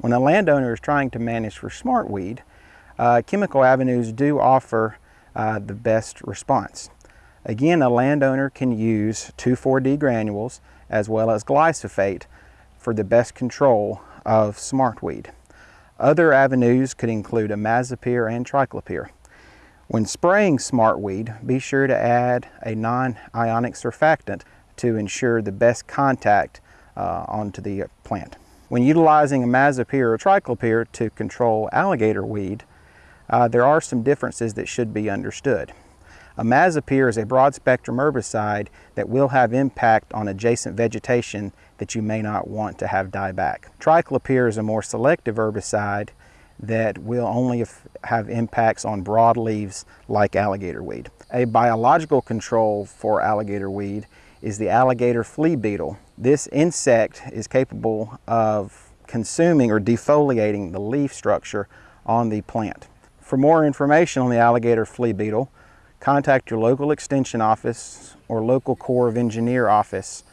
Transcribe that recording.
When a landowner is trying to manage for smartweed, uh, chemical avenues do offer uh, the best response. Again, a landowner can use 2,4-D granules as well as glyphosate for the best control of smartweed. Other avenues could include imazapyr and triclopyr. When spraying smartweed, be sure to add a non-ionic surfactant to ensure the best contact uh, onto the plant. When utilizing imazapyr or triclopyr to control alligator weed, uh, there are some differences that should be understood. Imazapyr is a broad spectrum herbicide that will have impact on adjacent vegetation that you may not want to have die back. Triclopyr is a more selective herbicide that will only have impacts on broadleaves like alligator weed. A biological control for alligator weed is the alligator flea beetle. This insect is capable of consuming or defoliating the leaf structure on the plant. For more information on the alligator flea beetle, contact your local extension office or local Corps of Engineer office